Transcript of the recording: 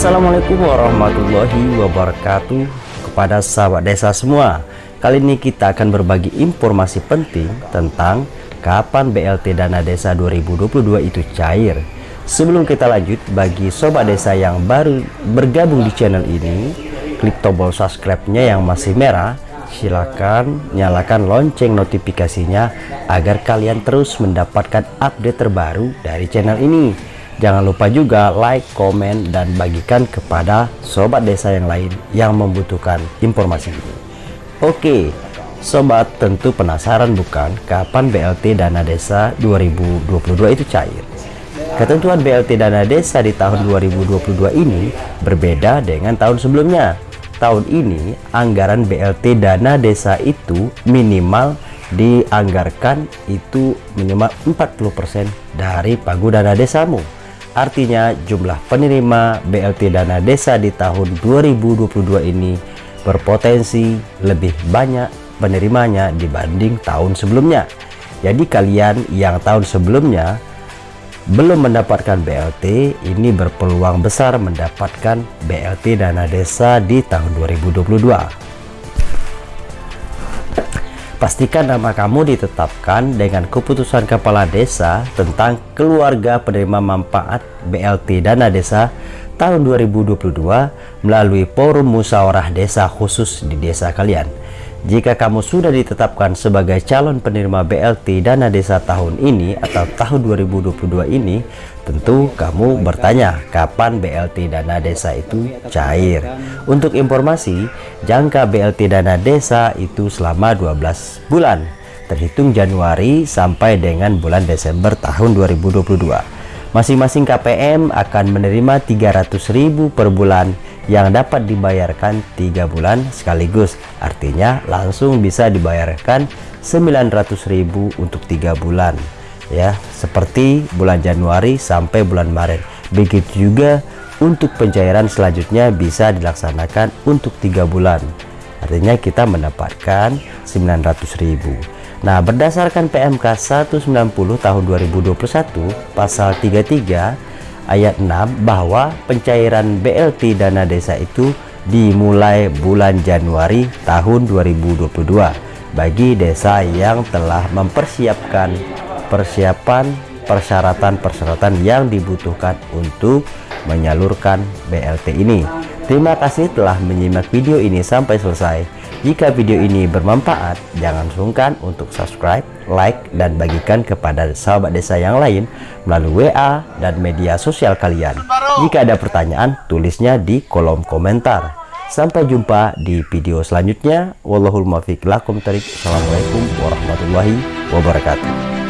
Assalamualaikum warahmatullahi wabarakatuh Kepada sahabat desa semua. Kali ini kita akan berbagi informasi penting tentang Kapan BLT Dana Desa 2022 itu cair. Sebelum kita lanjut, bagi sobat desa yang baru bergabung di channel ini Klik tombol subscribe-nya yang masih merah. Silakan nyalakan lonceng notifikasinya Agar kalian terus mendapatkan update terbaru dari channel ini Jangan lupa juga like, komen, dan bagikan kepada sobat desa yang lain yang membutuhkan informasi ini. Oke, sobat tentu penasaran bukan kapan BLT Dana Desa 2022 itu cair? Ketentuan BLT Dana Desa di tahun 2022 ini berbeda dengan tahun sebelumnya. Tahun ini anggaran BLT Dana Desa itu minimal dianggarkan itu minimal 40% dari pagu dana desamu Artinya jumlah penerima BLT dana desa di tahun 2022 ini berpotensi lebih banyak penerimanya dibanding tahun sebelumnya. Jadi kalian yang tahun sebelumnya belum mendapatkan BLT ini berpeluang besar mendapatkan BLT dana desa di tahun 2022. Pastikan nama kamu ditetapkan dengan keputusan kepala desa tentang keluarga penerima manfaat BLT Dana Desa tahun 2022 melalui forum musyawarah desa khusus di desa kalian. Jika kamu sudah ditetapkan sebagai calon penerima BLT dana desa tahun ini atau tahun 2022 ini, tentu kamu bertanya kapan BLT dana desa itu cair. Untuk informasi, jangka BLT dana desa itu selama 12 bulan, terhitung Januari sampai dengan bulan Desember tahun 2022. Masing-masing KPM akan menerima 300.000 per bulan yang dapat dibayarkan tiga bulan sekaligus. Artinya langsung bisa dibayarkan 900.000 untuk tiga bulan. Ya, seperti bulan Januari sampai bulan Maret. Begitu juga untuk pencairan selanjutnya bisa dilaksanakan untuk tiga bulan. Artinya kita mendapatkan 900.000. Nah, berdasarkan PMK 190 tahun 2021 pasal 33 ayat 6 bahwa pencairan BLT dana desa itu dimulai bulan Januari tahun 2022 bagi desa yang telah mempersiapkan persiapan persyaratan-persyaratan yang dibutuhkan untuk menyalurkan BLT ini. Terima kasih telah menyimak video ini sampai selesai. Jika video ini bermanfaat, jangan sungkan untuk subscribe, like, dan bagikan kepada sahabat desa yang lain melalui WA dan media sosial kalian. Jika ada pertanyaan, tulisnya di kolom komentar. Sampai jumpa di video selanjutnya. Wallahul muwaffiq Assalamualaikum warahmatullahi wabarakatuh.